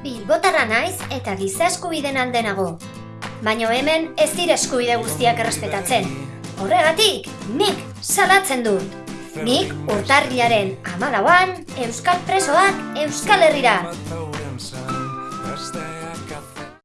Bilbotarra naiz eta giza eskubiden aldenago. Baina hemen ez dira eskubide guztiak errespetatzen. Horregatik, nik salatzen dut. Nik urtarriaren amalauan, Euskal Presoak Euskal Herrira.